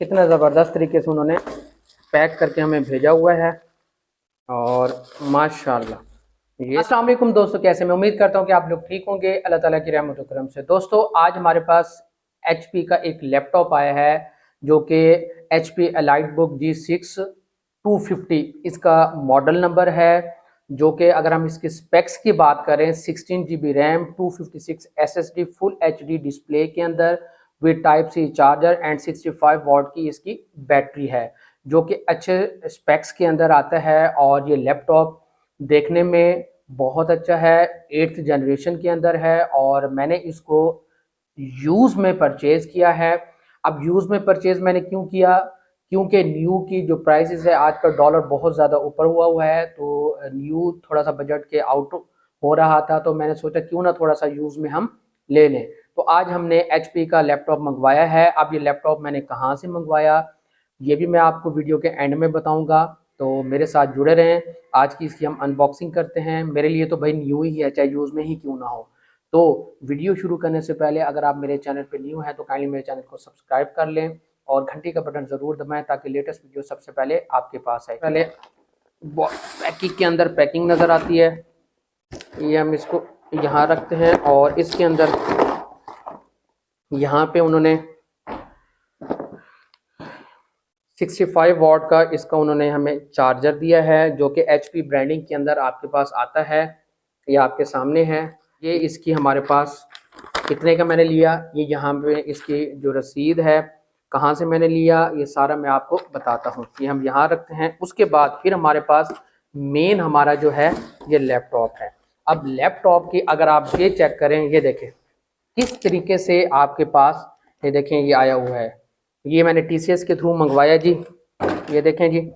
کتنا زبردست طریقے سے انہوں نے پیک کر کے ہمیں بھیجا ہوا ہے۔ اور ماشاءاللہ، یہ السلام علیکم دوستو، کیسے میں امید کرتا ہوں کہ آپ لوگ ٹھیک ہوں گے۔ اللہ تعالیٰ کی رحمت و کرم سے۔ دوستو، آج ہمارے پاس ایچ پی کا ایک لیپ ٹاپ آیا ہے جو کہ H P EliteBook G six two fifty اس کا ماڈل نمبر ہے جو کہ اگر ہم اس کی سپیکس کی بات کریں، sixteen G B RAM two fifty six S S D full H D display کے اندر with type C charger and sixty five watt کی اس کی بیٹری ہے، جو کہ اچھے اسپیکس کے اندر آتا ہے اور یہ لیپ ٹاپ دیکھنے میں بہت اچھا ہے ایٹھ جنریشن کے اندر ہے اور میں نے اس کو یوز میں پرچیز کیا ہے۔ اب یوز میں پرچیز میں نے کیوں کیا؟ کیونکہ نیو کی جو پرائسز ہے، آج کا ڈالر بہت زیادہ اوپر ہوا ہوا ہے، تو نیو تھوڑا سا بجٹ کے آؤٹ ہو رہا تھا، تو میں نے سوچا کیوں نہ تھوڑا سا یوز میں ہم لے لیں۔ تو آج ہم نے ایچ پی کا لیپ ٹاپ منگوایا ہے۔ اب یہ لیپ ٹاپ میں نے کہاں سے منگوایا؟ یہ بھی میں آپ کو ویڈیو کے اینڈ میں بتاؤں گا۔ تو میرے ساتھ جڑے رہیں۔ آج کی اس کی ہم انباکسنگ کرتے ہیں۔ میرے لیے تو بھائی نیو ہی ہے، چاہے یوز میں ہی کیوں نہ ہو۔ تو ویڈیو شروع کرنے سے پہلے اگر آپ میرے چینل پہ نیو ہیں تو کائنلی میرے چینل کو سبسکرائب کر لیں اور گھنٹی کا بٹن ضرور دبائیں تاکہ لیٹسٹ ویڈیو سب سے پہلے آپ کے پاس آئے۔ پہلے پیکنگ کے اندر پیکنگ نظر آتی ہے۔ یہ ہم اس کو یہاں رکھتے ہیں اور اس کے اندر یہاں پہ انہوں نے سکسٹی فائیو واٹ کا اس کا انہوں نے ہمیں چارجر دیا ہے، جو کہ ایچ پی برانڈنگ کے اندر آپ کے پاس آتا ہے یہ آپ کے سامنے ہے۔ یہ اس کی ہمارے پاس کتنے کا میں نے لیا، یہ یہاں پہ اس کی جو رسید ہے، کہاں سے میں نے لیا، یہ سارا میں آپ کو بتاتا ہوں۔ یہ ہم یہاں رکھتے ہیں۔ اس کے بعد پھر ہمارے پاس مین ہمارا جو ہے، یہ لیپ ٹاپ ہے۔ اب لیپ ٹاپ کی اگر آپ یہ چیک کریں، یہ دیکھیں۔ کس طریقے سے آپ کے پاس یہ دیکھیں یہ آیا ہوا ہے؟ یہ میں نے ٹی سی ایس کے تھرو منگوایا جی۔ یہ دیکھیں جی۔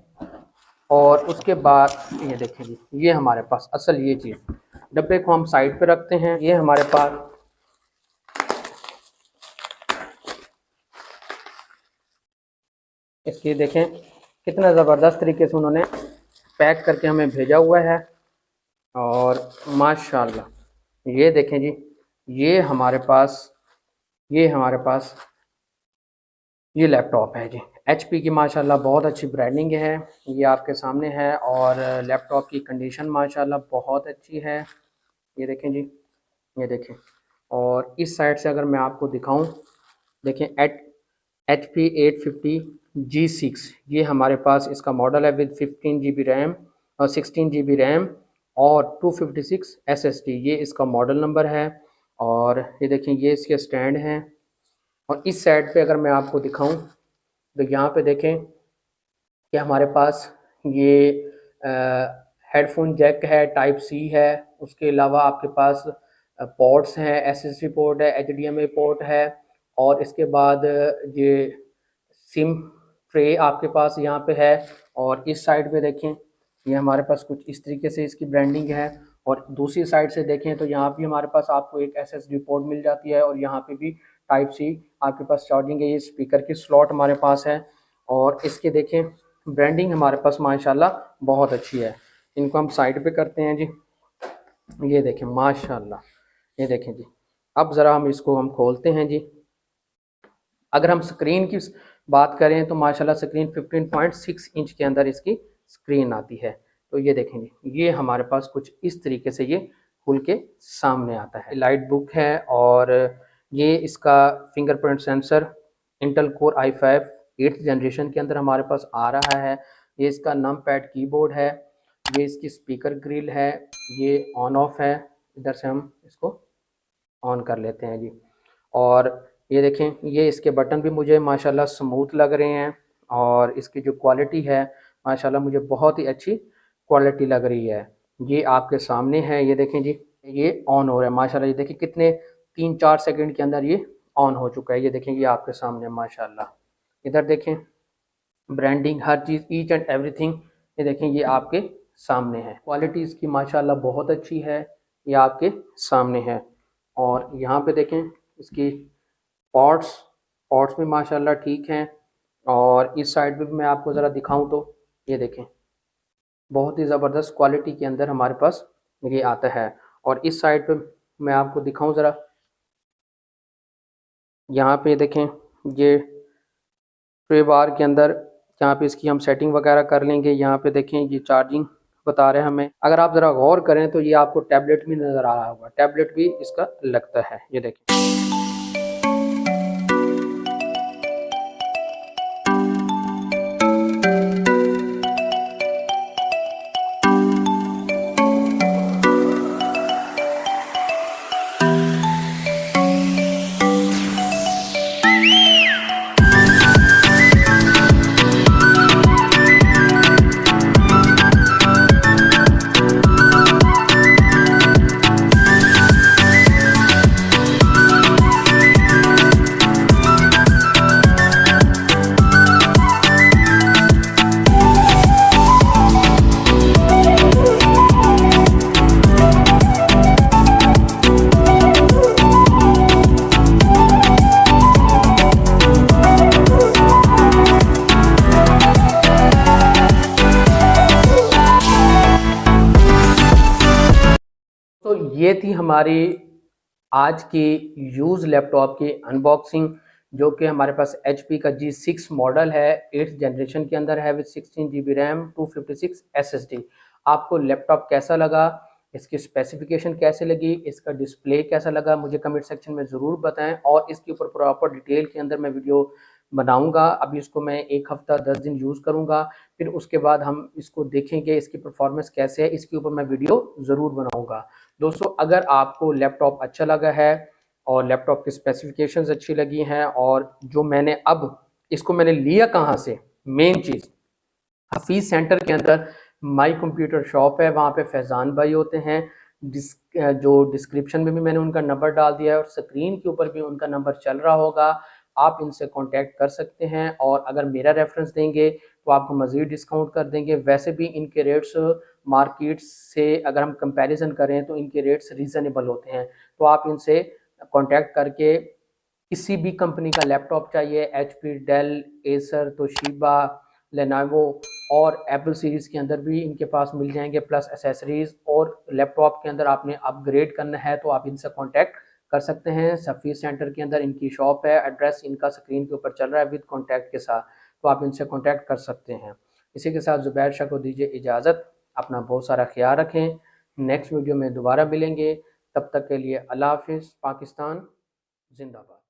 اور اس کے بعد یہ دیکھیں جی۔ یہ ہمارے پاس اصل یہ چیز۔ ڈبے کو ہم سائڈ پہ رکھتے ہیں۔ یہ ہمارے پاس اس کی دیکھیں کتنا زبردست طریقے سے انہوں نے پیک کر کے ہمیں بھیجا ہوا ہے۔ اور ماشاءاللہ، یہ دیکھیں جی۔ یہ ہمارے پاس، یہ ہمارے پاس، یہ لیپ ٹاپ ہے جی۔ ایچ پی کی ماشاءاللہ بہت اچھی برانڈنگ ہے، یہ آپ کے سامنے ہے اور لیپ ٹاپ کی کنڈیشن ماشاءاللہ بہت اچھی ہے۔ یہ دیکھیں جی یہ دیکھیں۔ اور اس سائڈ سے اگر میں آپ کو دکھاؤں، دیکھیں eight H P eight fifty G six یہ ہمارے پاس اس کا ماڈل ہے with fifteen G B RAM اور سکسٹین جی بی ریم اور two fifty six S S T یہ اس کا ماڈل نمبر ہے۔ اور یہ دیکھیں یہ اس کے سٹینڈ ہیں اور اس سائڈ پہ اگر میں آپ کو دکھاؤں تو یہاں پہ دیکھیں کہ ہمارے پاس یہ ہیڈ فون جیک ہے، ٹائپ سی ہے، اس کے علاوہ آپ کے پاس پورٹس ہیں ایس ایس ڈی پورٹ ہے H D M A port ہے اور اس کے بعد یہ سم ٹرے آپ کے پاس یہاں پہ ہے اور اس سائڈ پہ دیکھیں یہ ہمارے پاس کچھ اس طریقے سے اس کی برانڈنگ ہے اور دوسری سائڈ سے دیکھیں تو یہاں بھی ہمارے پاس آپ کو ایک ایس ایس ڈی پورٹ مل جاتی ہے اور یہاں پہ بھی ٹائپ سی آپ کے پاس چارجنگ ہے، یہ اسپیکر کی سلاٹ ہمارے پاس ہے اور اس کے دیکھیں برانڈنگ ہمارے پاس ماشاءاللہ بہت اچھی ہے۔ ان کو ہم سائڈ پہ کرتے ہیں جی۔ یہ دیکھیں، ماشاءاللہ۔ یہ دیکھیں جی۔ اب ذرا ہم اس کو ہم کھولتے ہیں جی۔ اگر ہم سکرین کی بات کریں تو ماشاءاللہ screen fifteen point six inch کے اندر اس کی سکرین آتی ہے۔ تو یہ دیکھیں جی یہ ہمارے پاس کچھ اس طریقے سے یہ کھل کے سامنے آتا ہے۔ لائٹ بک ہے اور یہ اس کا fingerprint sensor Intel core I five eighth generation کے اندر ہمارے پاس آ رہا ہے۔ یہ اس کا نم پیڈ کی بورڈ ہے۔ یہ اس کی سپیکر گریل ہے۔ یہ آن آف ہے۔ ادھر سے ہم اس کو آن کر لیتے ہیں جی۔ اور یہ دیکھیں، یہ اس کے بٹن بھی مجھے ماشاءاللہ سموتھ لگ رہے ہیں اور اس کی جو کوالٹی ہے، ماشاءاللہ مجھے بہت ہی اچھی کوالٹی لگ رہی ہے۔ یہ آپ کے سامنے ہے، یہ دیکھیں جی یہ آن ہو رہا ہے، ماشاءاللہ۔ یہ دیکھیں کتنے تین چار سیکنڈ کے اندر یہ آن ہو چکا ہے۔ یہ دیکھیں یہ آپ کے سامنے ماشاءاللہ۔ ادھر دیکھیں برانڈنگ ہر چیز ایچ اینڈ ایوری تھنگ یہ دیکھیں یہ آپ کے سامنے ہے۔ کوالٹی اس کی ماشاءاللہ بہت اچھی ہے، یہ آپ کے سامنے ہے۔ اور یہاں پہ دیکھیں اس کی پارٹس پارٹس بھی ماشاءاللہ ٹھیک ہیں۔ اور اس سائڈ پہ بھی میں آپ کو ذرا دکھاؤں تو یہ دیکھیں۔ بہت ہی زبردست کوالٹی کے اندر ہمارے پاس یہ آتا ہے۔ اور اس سائڈ پہ میں آپ کو دکھاؤں ذرا۔ یہاں پہ دیکھیں، یہ ٹرے بار کے اندر یہاں پہ اس کی ہم سیٹنگ وغیرہ کر لیں گے، یہاں پہ دیکھیں، یہ چارجنگ بتا رہے ہیں ہمیں۔ اگر آپ ذرا غور کریں تو یہ آپ کو ٹیبلٹ بھی نظر آ رہا ہوگا۔ ٹیبلٹ بھی اس کا لگتا ہے۔ یہ دیکھیں۔ یہ تھی ہماری آج کی یوز لیپ ٹاپ کی ان باکسنگ جو کہ ہمارے پاس ایچ پی کا جی سکس ماڈل ہے ایٹھ جنریشن کے اندر ہے with sixteen G B RAM two fifty six S S D آپ کو لیپ ٹاپ کیسا لگا؟ اس کی اسپیسیفکیشن کیسے لگی؟ اس کا ڈسپلے کیسا لگا؟ مجھے کمنٹ سیکشن میں ضرور بتائیں۔ اور اس کے اوپر پراپر ڈیٹیل کے اندر میں ویڈیو بناؤں گا۔ ابھی اس کو میں ایک ہفتہ، دس دن یوز کروں گا۔ پھر اس کے بعد ہم اس کو دیکھیں گے اس کی پرفارمنس کیسے ہے۔ اس کے اوپر میں ویڈیو ضرور بناؤں گا۔ دوستو، اگر آپ کو لیپ ٹاپ اچھا لگا ہے اور لیپ ٹاپ کی اسپیسیفکیشنز اچھی لگی ہیں اور جو میں نے اب اس کو میں نے لیا کہاں سے مین چیز، حفیظ سینٹر کے اندر مائی کمپیوٹر شاپ ہے، وہاں پہ فیضان بھائی ہوتے ہیں۔ جو ڈسکرپشن میں بھی میں نے ان کا نمبر ڈال دیا ہے اور سکرین کے اوپر بھی ان کا نمبر چل رہا ہوگا۔ آپ ان سے کانٹیکٹ کر سکتے ہیں اور اگر میرا ریفرنس دیں گے تو آپ کو مزید ڈسکاؤنٹ کر دیں گے۔ ویسے بھی ان کے ریٹس مارکیٹ سے اگر ہم کمپیریزن کریں تو ان کے ریٹس ریزنیبل ہوتے ہیں۔ تو آپ ان سے کانٹیکٹ کر کے کسی بھی کمپنی کا لیپ ٹاپ چاہیے H P Dell Acer Toshiba Lenovo اور ایپل سیریز کے اندر بھی ان کے پاس مل جائیں گے۔ پلس اسیسریز اور لیپ ٹاپ کے اندر آپ نے اپ گریڈ کرنا ہے تو آپ ان سے کانٹیکٹ کر سکتے ہیں۔ سفیر سینٹر کے اندر ان کی شاپ ہے، ایڈریس ان کا سکرین کے اوپر چل رہا ہے وتھ کانٹیکٹ کے ساتھ، تو آپ ان سے کانٹیکٹ کر سکتے ہیں۔ اسی کے ساتھ زبیر شاہ کو دیجیے اجازت، اپنا بہت سارا خیال رکھیں۔ نیکسٹ ویڈیو میں دوبارہ ملیں گے۔ تب تک کے لیے اللہ حافظ، پاکستان، زندہ باد۔